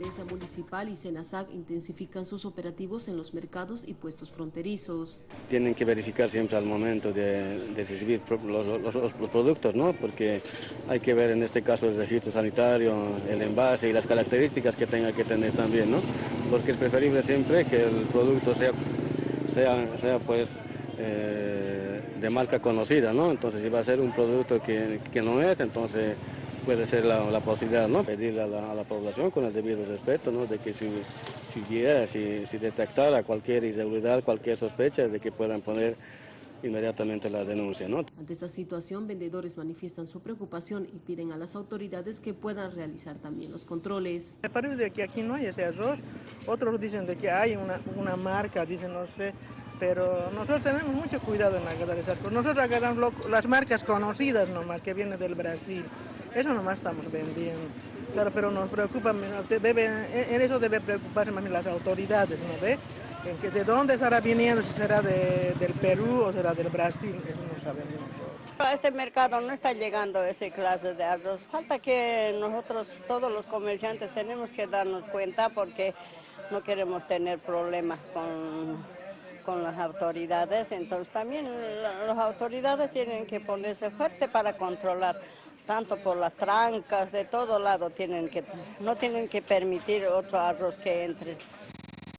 La municipal y Senasac intensifican sus operativos en los mercados y puestos fronterizos. Tienen que verificar siempre al momento de, recibir los, productos, ¿no? porque hay que ver en este caso el registro sanitario, el envase y las características que tenga que tener también, ¿no? porque es preferible siempre que el producto sea, sea, sea pues, eh, de marca conocida, ¿no? entonces si va a ser un producto que, que no es, entonces puede ser la, la posibilidad, ¿no? Pedirle a la, a la, población con el debido respeto, ¿no? De que si, si, si detectara cualquier irregularidad, cualquier sospecha, de que puedan poner inmediatamente la denuncia. ¿no? Ante esta situación, vendedores manifiestan su preocupación y piden a las autoridades que puedan realizar también los controles. Me parece que aquí no hay ese error. Otros dicen de que hay una, una marca, dicen no sé, pero nosotros tenemos mucho cuidado en agarrar esas cosas. Nosotros agarramos las marcas conocidas nomás, que vienen del Brasil. Eso nomás estamos vendiendo. Claro, pero nos preocupa, debe, en eso debe preocuparse más las autoridades, ¿no ve? En que de dónde estará viniendo, si será de, del Perú o será del Brasil, eso no sabemos A este mercado no está llegando ese clase de arroz. Falta que nosotros, todos los comerciantes, tenemos que darnos cuenta porque no queremos tener problemas con, con las autoridades. Entonces también las autoridades tienen que ponerse fuerte para controlar tanto por las trancas, de todo lado tienen que, no tienen que permitir otro arroz que entre.